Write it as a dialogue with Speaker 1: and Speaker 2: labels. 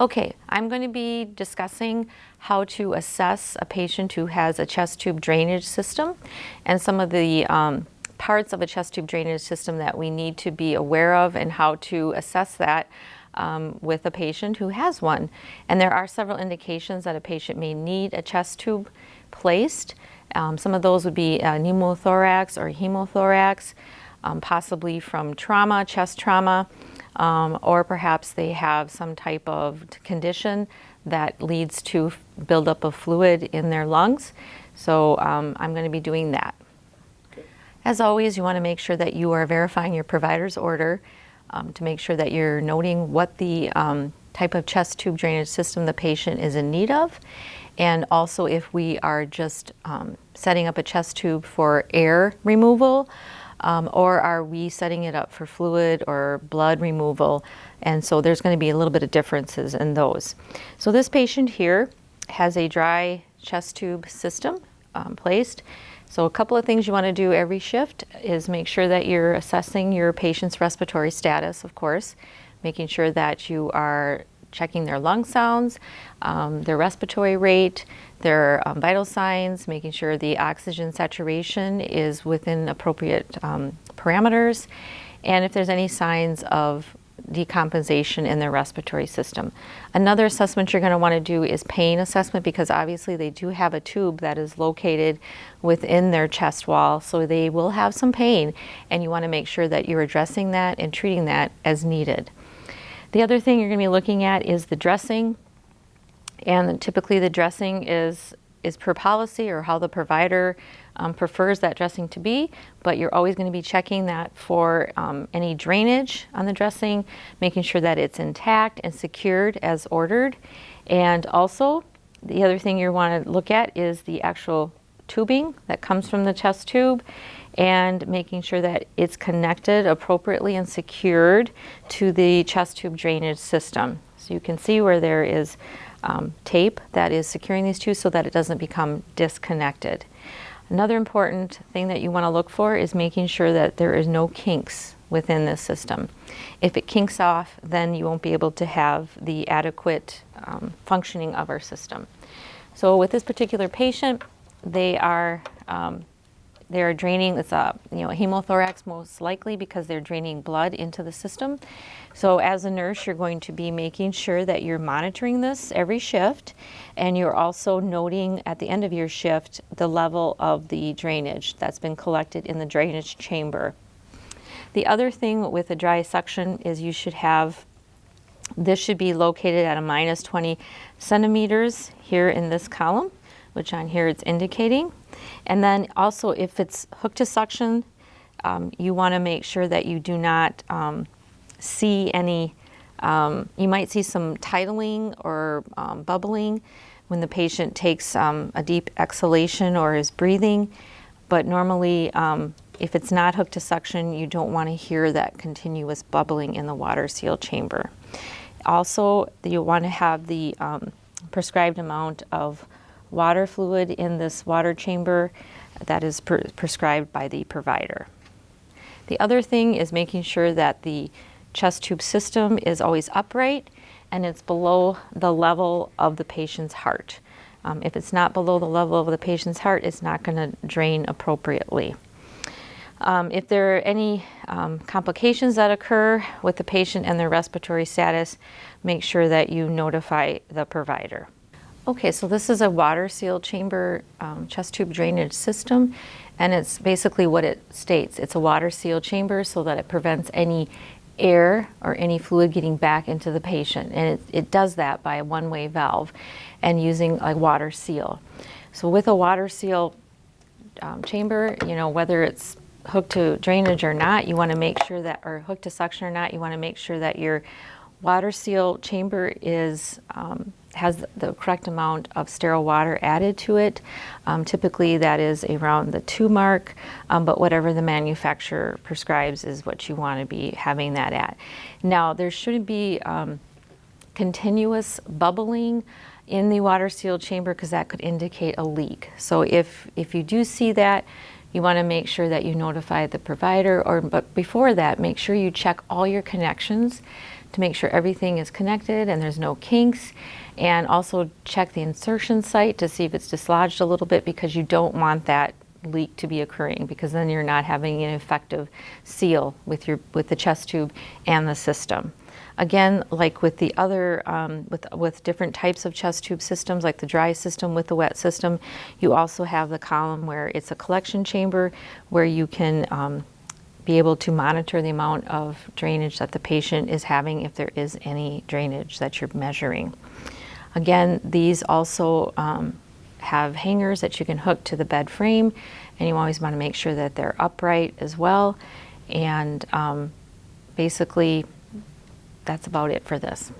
Speaker 1: Okay, I'm going to be discussing how to assess a patient who has a chest tube drainage system and some of the um, parts of a chest tube drainage system that we need to be aware of and how to assess that um, with a patient who has one. And there are several indications that a patient may need a chest tube placed. Um, some of those would be uh, pneumothorax or hemothorax, um, possibly from trauma, chest trauma um, or perhaps they have some type of condition that leads to buildup of fluid in their lungs. So um, I'm going to be doing that. As always, you want to make sure that you are verifying your provider's order um, to make sure that you're noting what the um, type of chest tube drainage system the patient is in need of. And also if we are just um, setting up a chest tube for air removal, um, or are we setting it up for fluid or blood removal? And so there's going to be a little bit of differences in those. So this patient here has a dry chest tube system um, placed. So a couple of things you want to do every shift is make sure that you're assessing your patient's respiratory status, of course, making sure that you are checking their lung sounds, um, their respiratory rate, their um, vital signs, making sure the oxygen saturation is within appropriate um, parameters, and if there's any signs of decompensation in their respiratory system. Another assessment you're going to want to do is pain assessment because obviously they do have a tube that is located within their chest wall so they will have some pain and you want to make sure that you're addressing that and treating that as needed. The other thing you're going to be looking at is the dressing. And typically the dressing is, is per policy or how the provider um, prefers that dressing to be, but you're always going to be checking that for um, any drainage on the dressing, making sure that it's intact and secured as ordered. And also, the other thing you want to look at is the actual tubing that comes from the chest tube and making sure that it's connected appropriately and secured to the chest tube drainage system. So you can see where there is um, tape that is securing these two so that it doesn't become disconnected. Another important thing that you want to look for is making sure that there is no kinks within this system. If it kinks off, then you won't be able to have the adequate um, functioning of our system. So with this particular patient, they are um, they're draining, it's a you know, hemothorax most likely because they're draining blood into the system. So as a nurse, you're going to be making sure that you're monitoring this every shift and you're also noting at the end of your shift the level of the drainage that's been collected in the drainage chamber. The other thing with a dry suction is you should have this should be located at a minus 20 centimeters here in this column, which on here it's indicating. And then also if it's hooked to suction, um, you want to make sure that you do not um, see any, um, you might see some tidaling or um, bubbling when the patient takes um, a deep exhalation or is breathing. But normally, um, if it's not hooked to suction, you don't want to hear that continuous bubbling in the water seal chamber. Also, you want to have the prescribed amount of water fluid in this water chamber that is pre prescribed by the provider. The other thing is making sure that the chest tube system is always upright and it's below the level of the patient's heart. Um, if it's not below the level of the patient's heart, it's not going to drain appropriately. Um, if there are any um, complications that occur with the patient and their respiratory status, make sure that you notify the provider. Okay, so this is a water seal chamber um, chest tube drainage system and it's basically what it states. It's a water seal chamber so that it prevents any air or any fluid getting back into the patient and it, it does that by a one-way valve and using a water seal. So with a water seal um, chamber, you know, whether it's hooked to drainage or not, you want to make sure that, or hooked to suction or not, you want to make sure that your water seal chamber is um, has the correct amount of sterile water added to it. Um, typically that is around the two mark, um, but whatever the manufacturer prescribes is what you want to be having that at. Now there shouldn't be um, continuous bubbling in the water sealed chamber because that could indicate a leak. So if, if you do see that, you want to make sure that you notify the provider or but before that make sure you check all your connections to make sure everything is connected and there's no kinks. And also check the insertion site to see if it's dislodged a little bit because you don't want that leak to be occurring because then you're not having an effective seal with your with the chest tube and the system. Again, like with the other, um, with, with different types of chest tube systems, like the dry system with the wet system, you also have the column where it's a collection chamber where you can um, be able to monitor the amount of drainage that the patient is having if there is any drainage that you're measuring. Again, these also um, have hangers that you can hook to the bed frame and you always want to make sure that they're upright as well. And um, basically, that's about it for this.